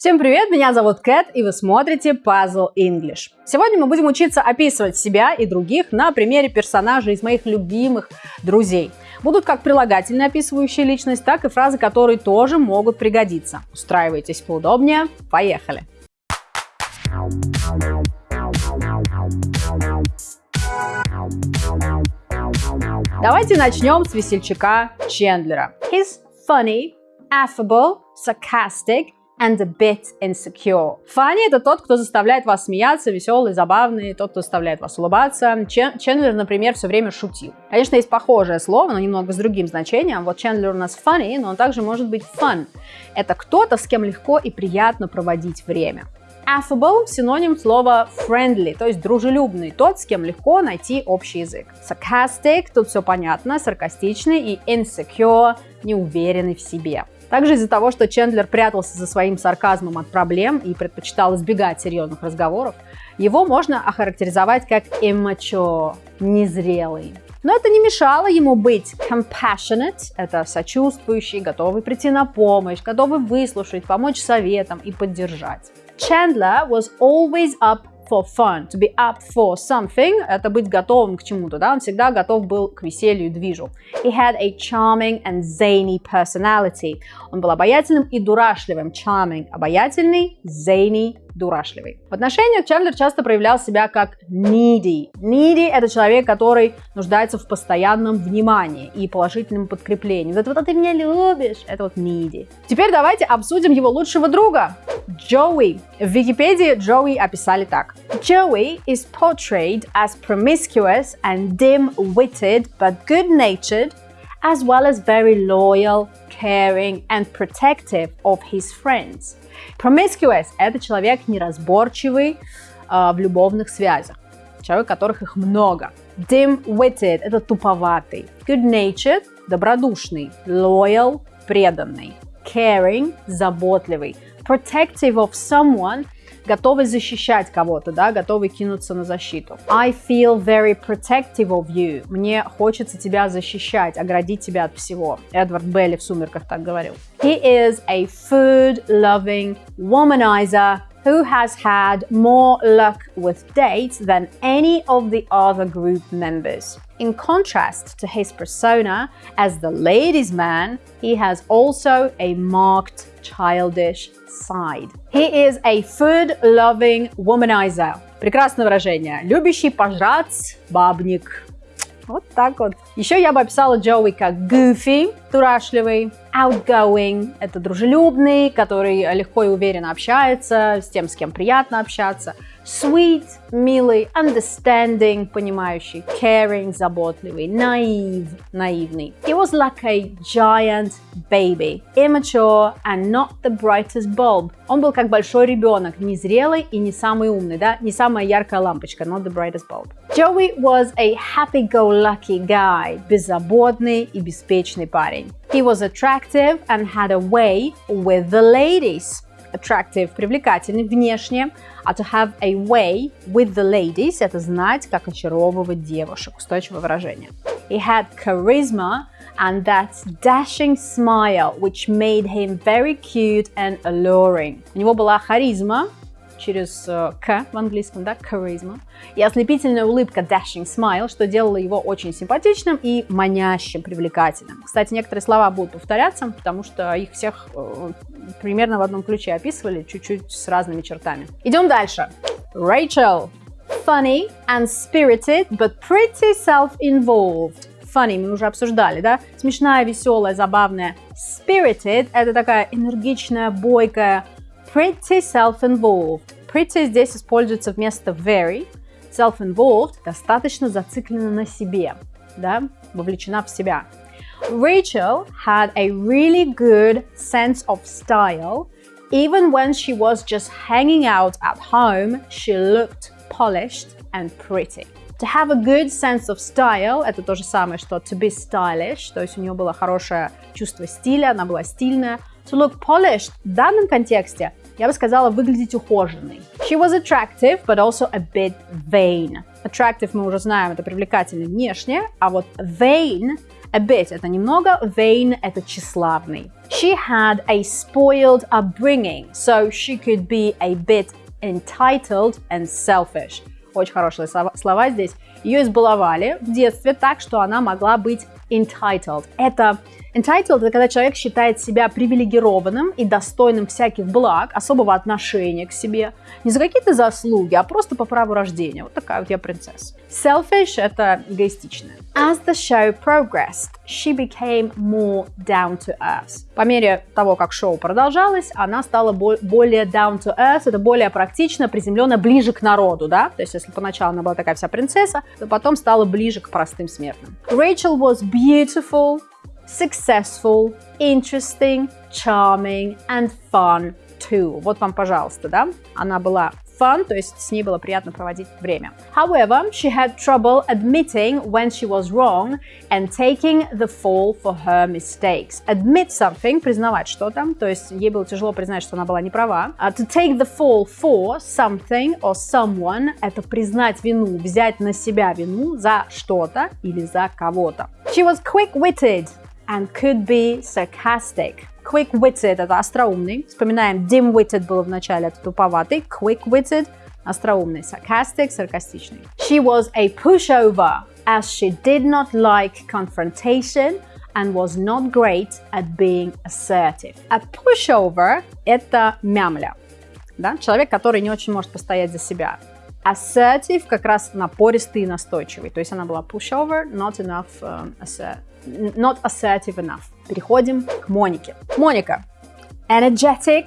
Всем привет, меня зовут Кэт, и вы смотрите Puzzle English. Сегодня мы будем учиться описывать себя и других на примере персонажей из моих любимых друзей. Будут как прилагательные, описывающие личность, так и фразы, которые тоже могут пригодиться. Устраивайтесь поудобнее, поехали! Давайте начнем с весельчака Чендлера. He's funny, affable, sarcastic, and a bit insecure. Funny – это тот, кто заставляет вас смеяться, веселый, забавный, тот, кто заставляет вас улыбаться. Чендлер, например, все время шутил. Конечно, есть похожее слово, но немного с другим значением. Вот Чендлер у нас funny, но он также может быть fun. Это кто-то, с кем легко и приятно проводить время. Affable – синоним слова friendly, то есть дружелюбный, тот, с кем легко найти общий язык. Sarcastic – тут все понятно, саркастичный и insecure – неуверенный в себе. Также из-за того, что Чендлер прятался за своим сарказмом от проблем и предпочитал избегать серьезных разговоров, его можно охарактеризовать как immature, незрелый. Но это не мешало ему быть compassionate, это сочувствующий, готовый прийти на помощь, готовый выслушать, помочь советам и поддержать. Chandler was always up for fun, to be up for something, это быть готовым к чему-то, да, он всегда готов был к веселью и движу. He had a charming and zany personality. Он был обаятельным и дурашливым. Charming – обаятельный, zany дурашливый. В отношениях Чендлер часто проявлял себя как needy. Needy – это человек, который нуждается в постоянном внимании и положительном подкреплении. Вот, вот а ты меня любишь, это вот needy. Теперь давайте обсудим его лучшего друга, Джоуи. В Википедии Джоуи описали так. Joey is portrayed as promiscuous and dim-witted but good-natured as well as very loyal, caring and protective of his friends. Promiscuous – это человек неразборчивый э, в любовных связях, человек, которых их много. Dim-witted – это туповатый. Good-natured – добродушный. Loyal – преданный. Caring – заботливый. Protective of someone – готовый защищать кого-то, да, готовый кинуться на защиту. I feel very protective of you. Мне хочется тебя защищать, оградить тебя от всего. Эдвард Белли в «Сумерках» так говорил. He is a food-loving womanizer who has had more luck with dates than any of the other group members. In contrast to his persona as the ladies' man, he has also a marked childish side. He is a food-loving womanizer. Прекрасное выражение. Любящий пожрать бабник. Вот так вот. Еще я бы описала Джоуи как goofy, дурашливый, outgoing, это дружелюбный, который легко и уверенно общается с тем, с кем приятно общаться, sweet, милый, understanding, понимающий, caring, заботливый, naive, наивный. He was like a giant baby, immature and not the brightest bulb. Он был как большой ребенок, не зрелый и не самый умный, да, не самая яркая лампочка, not the brightest bulb. Joey was a happy-go-lucky guy, беззаботный и беспечный парень. He was attractive and had a way with the ladies. Attractive – привлекательный внешне, а to have a way with the ladies – это знать, как очаровывать девушек. Устойчивое выражение. He had charisma and that dashing smile, which made him very cute and alluring. У него была харизма, через uh, К в английском, да, charisma, и ослепительная улыбка dashing smile, что делало его очень симпатичным и манящим, привлекательным. Кстати, некоторые слова будут повторяться, потому что их всех uh, примерно в одном ключе описывали, чуть-чуть с разными чертами. Идем дальше. Rachel. Funny and spirited, but pretty self-involved. Funny мы уже обсуждали, да? Смешная, веселая, забавная. Spirited – это такая энергичная, бойкая, pretty self-involved. Pretty здесь используется вместо very. Self-involved достаточно зациклена на себе, да, вовлечена в себя. Rachel had a really good sense of style. Even when she was just hanging out at home, she looked polished and pretty. To have a good sense of style – это то же самое, что to be stylish, то есть у нее было хорошее чувство стиля, она была стильная. To look polished в данном контексте я бы сказала, выглядеть ухоженной. She was attractive, but also a bit vain. Attractive мы уже знаем, это привлекательный внешне, а вот vain A bit – это немного, vain – это тщеславный. She had a spoiled upbringing, so she could be a bit entitled and selfish. Очень хорошие слова здесь. Ее избаловали в детстве так, что она могла быть entitled. Это entitled это когда человек считает себя привилегированным и достойным всяких благ, особого отношения к себе. Не за какие-то заслуги, а просто по праву рождения. Вот такая вот я принцесса. Selfish это эгоистичная. As the show progressed, she became more down to earth. По мере того, как шоу продолжалось, она стала более down to earth, это более практично, приземленно, ближе к народу, да? То есть, если поначалу она была такая вся принцесса, то потом стала ближе к простым смертным. Rachel was beautiful, successful, interesting, charming and fun too. Вот вам, пожалуйста, да? Она была fun, то есть с ней было приятно проводить время. However, she had trouble admitting when she was wrong and taking the fall for her mistakes. Admit something, признавать что-то, то есть ей было тяжело признать, что она была не права. Uh, to take the fall for something or someone – это признать вину, взять на себя вину за что-то или за кого-то. She was quick-witted and could be sarcastic. Quick-witted – это остроумный. Вспоминаем, dim-witted было в начале, это туповатый. Quick-witted – остроумный. Sarcastic – саркастичный. She was a pushover, as she did not like confrontation and was not great at being assertive. A pushover – это мямля. Да? Человек, который не очень может постоять за себя. Assertive как раз напористый и настойчивый. То есть она была pushover, not enough um, assert, not assertive enough. Переходим к Монике. Моника. Energetic,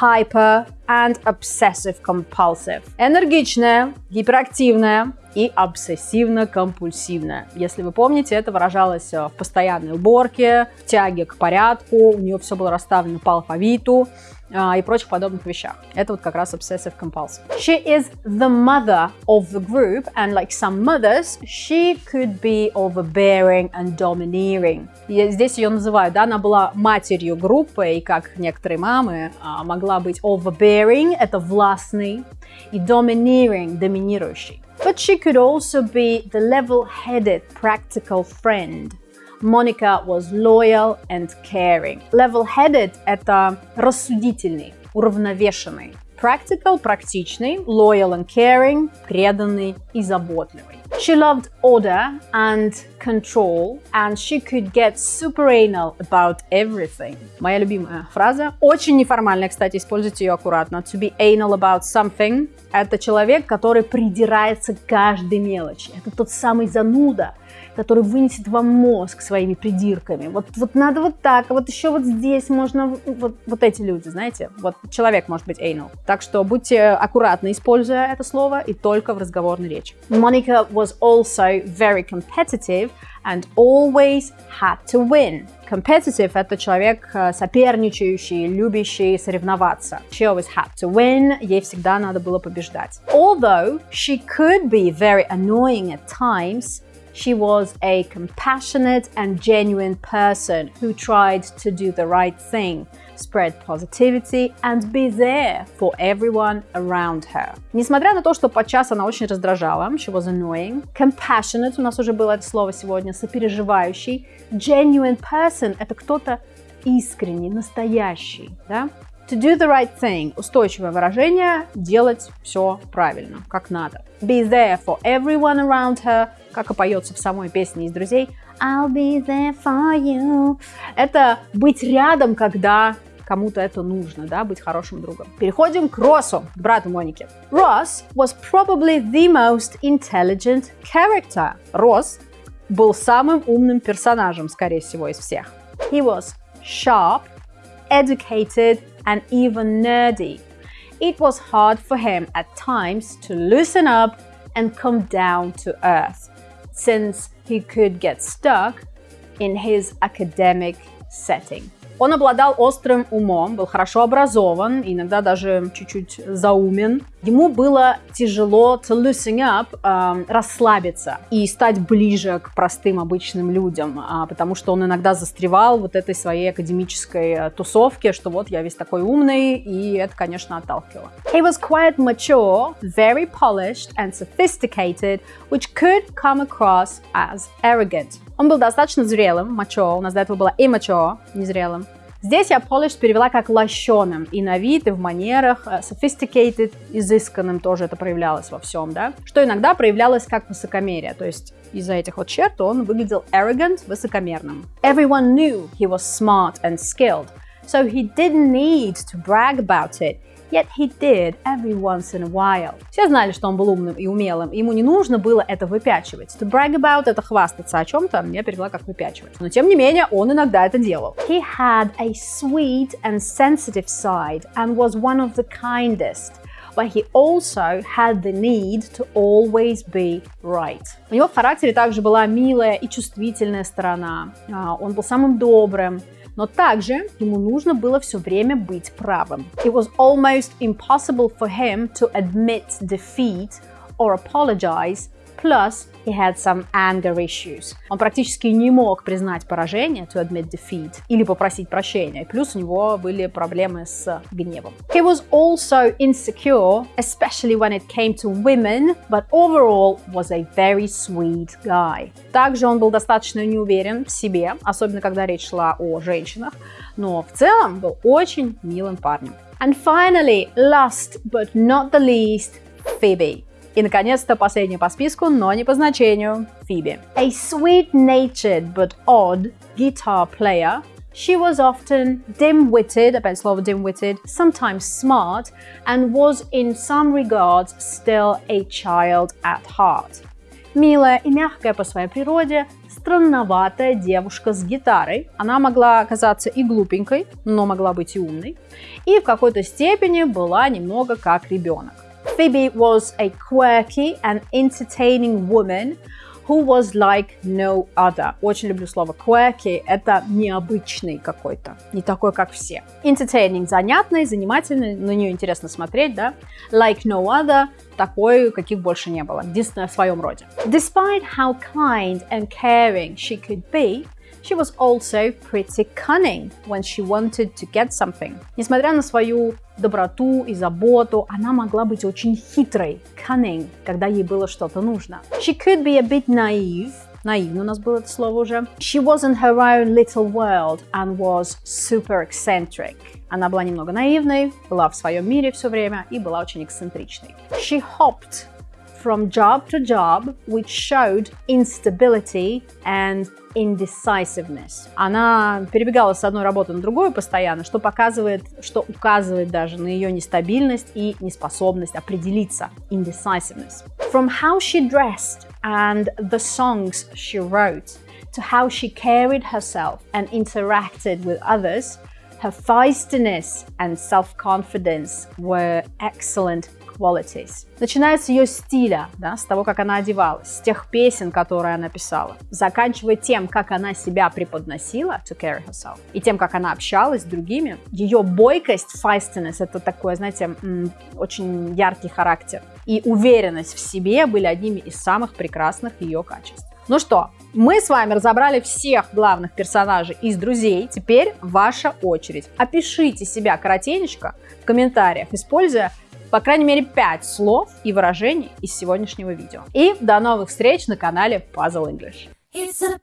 hyper and obsessive compulsive. Энергичная, гиперактивная и обсессивно-компульсивная. Если вы помните, это выражалось в постоянной уборке, в тяге к порядку, у нее все было расставлено по алфавиту, и прочих подобных вещах. Это вот как раз obsessive compulsive. She is the mother of the group, and like some mothers, she could be overbearing and domineering. И здесь ее называют, да, она была матерью группы, и как некоторые мамы могла быть overbearing, это властный, и domineering, доминирующий. But she could also be the level-headed, practical friend Monica was loyal and caring. Level-headed – это рассудительный, уравновешенный. Practical – практичный, loyal and caring – преданный и заботливый. She loved order and control, and she could get super anal about everything. Моя любимая фраза. Очень неформальная, кстати, используйте ее аккуратно. To be anal about something – это человек, который придирается к каждой мелочи. Это тот самый зануда, который вынесет вам мозг своими придирками. Вот, вот надо вот так, а вот еще вот здесь можно, вот, вот эти люди, знаете, вот человек может быть anal. Так что будьте аккуратны, используя это слово, и только в разговорной речи. Monica was also very competitive and always had to win. Competitive – это человек э, соперничающий, любящий соревноваться. She always had to win, ей всегда надо было побеждать. Although she could be very annoying at times, She was a compassionate and genuine person who tried to do the right thing, Spread positivity and be there for everyone around her. Несмотря на то, что подчас она очень раздражала, she was annoying, compassionate, у нас уже было это слово сегодня, сопереживающий, genuine person – это кто-то искренний, настоящий, да? To do the right thing – устойчивое выражение, делать все правильно, как надо. Be there for everyone around her, как и поется в самой песне из «Друзей». I'll be there for you. Это быть рядом, когда кому-то это нужно, да, быть хорошим другом. Переходим к Россу, брату Моники. Ross was probably the most intelligent character. Росс был самым умным персонажем, скорее всего, из всех. He was sharp, educated, and even nerdy. It was hard for him at times to loosen up and come down to earth, since he could get stuck in his academic setting. Он обладал острым умом, был хорошо образован, иногда даже чуть-чуть заумен. Ему было тяжело to loosen up, э, расслабиться и стать ближе к простым обычным людям, э, потому что он иногда застревал вот этой своей академической э, тусовке, что вот я весь такой умный, и это, конечно, отталкивало. He was quite mature, very polished and sophisticated, which could come across as arrogant. Он был достаточно зрелым, мачо, у нас до этого было immature, незрелым. Здесь я polished перевела как лощеным, и на вид, и в манерах, э, sophisticated, изысканным тоже это проявлялось во всем, да, что иногда проявлялось как высокомерие, то есть из-за этих вот черт он выглядел arrogant, высокомерным. Everyone knew he was smart and skilled, so he didn't need to brag about it. Yet he did every once in a while. Все знали, что он был умным и умелым, ему не нужно было это выпячивать. To brag about — это хвастаться о чем-то, я перевела как выпячивать. Но тем не менее, он иногда это делал. He had a sweet and sensitive side and was one of the kindest but he also had the need to always be right. У него в характере также была милая и чувствительная сторона. Он был самым добрым, но также ему нужно было все время быть правым. It was almost impossible for him to admit defeat or apologize Plus, he had some anger issues. Он практически не мог признать поражение, to admit defeat, или попросить прощения. Плюс у него были проблемы с гневом. He was also insecure, especially when it came to women, but overall was a very sweet guy. Также он был достаточно неуверен в себе, особенно когда речь шла о женщинах, но в целом был очень милым парнем. And finally, last but not the least, Phoebe. И, наконец-то, последний по списку, но не по значению, Фиби. A sweet-natured but odd guitar player, she was often dim-witted, опять слово dim-witted, sometimes smart, and was in some regards still a child at heart. Милая и мягкая по своей природе, странноватая девушка с гитарой. Она могла оказаться и глупенькой, но могла быть и умной. И в какой-то степени была немного как ребенок. Phoebe was a quirky and entertaining woman who was like no other. Очень люблю слово quirky. Это необычный какой-то, не такой, как все. Entertaining – занятный, занимательный, на нее интересно смотреть, да? Like no other – такой, каких больше не было. Единственное в своем роде. Despite how kind and caring she could be, She was also pretty cunning when she wanted to get something. Несмотря на свою доброту и заботу, она могла быть очень хитрой, cunning, когда ей было что-то нужно. She could be a bit naive, наивно у нас было это слово уже. She was in her own little world and was super eccentric. Она была немного наивной, была в своем мире все время и была очень эксцентричной. She hopped from job to job, which showed instability and indecisiveness. Она перебегала с одной работы на другую постоянно, что показывает, что указывает даже на ее нестабильность и неспособность определиться. Indecisiveness. From how she dressed and the songs she wrote to how she carried herself and interacted with others, her feistiness and self-confidence were excellent qualities. Начиная с ее стиля, да, с того, как она одевалась, с тех песен, которые она писала, заканчивая тем, как она себя преподносила, to carry herself, и тем, как она общалась с другими, ее бойкость, feistiness, это такой, знаете, очень яркий характер, и уверенность в себе были одними из самых прекрасных ее качеств. Ну что, мы с вами разобрали всех главных персонажей из «Друзей». Теперь ваша очередь. Опишите себя коротенечко в комментариях, используя по крайней мере 5 слов и выражений из сегодняшнего видео. И до новых встреч на канале Puzzle English. It's a